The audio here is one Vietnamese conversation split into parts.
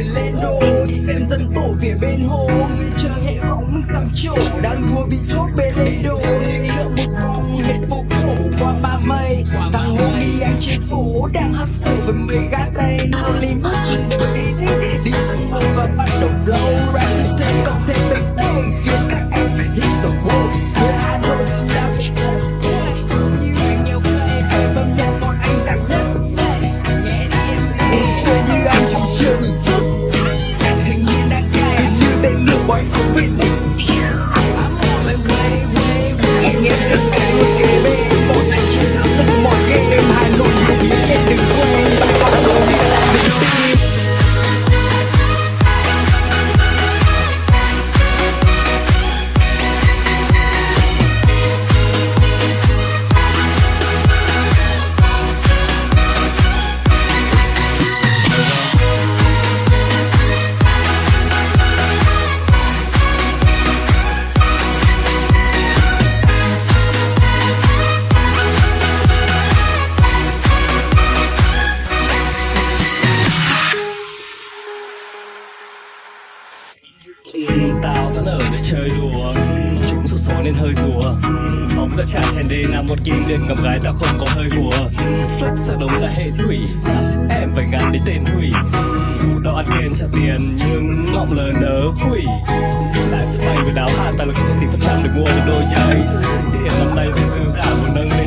phải lên Đi xem dân tổ về bên hồ. Người chờ hệ bóng mình sắm chỗ Đang đua bị chốt bên lấy đồ Ngựa một vòng hết phố cổ qua ba mây. Thằng hồ đi anh trên phố Đang hustle với mấy gác tay. Hollywood trên đôi đi Đi vẫn ở để chơi đùa. Chúng sốt số nên hơi rùa. Phóng ra trà chèn đi là một kim liền gặp gái đã không có hơi hùa Flex sợ đống là hệ thủy Em phải ngắn đến tên hủy. Dù tao ăn tiền trả tiền, nhưng ngọng lời nở hủy Lại sức mạnh với đáo hạ ta là không thể tìm phần được mua được đôi giày Tiền nắm tay với dư giả một nâng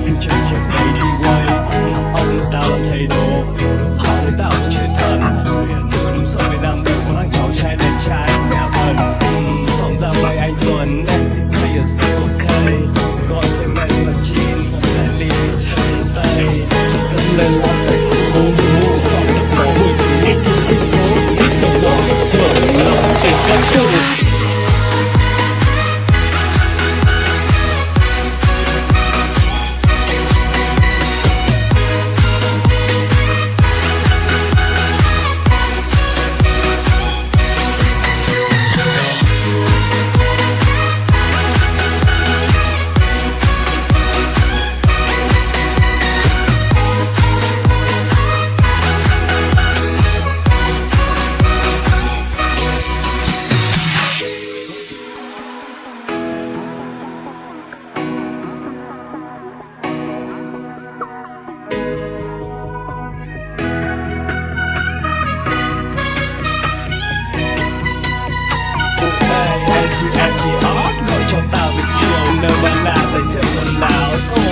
of a lie they tell aloud.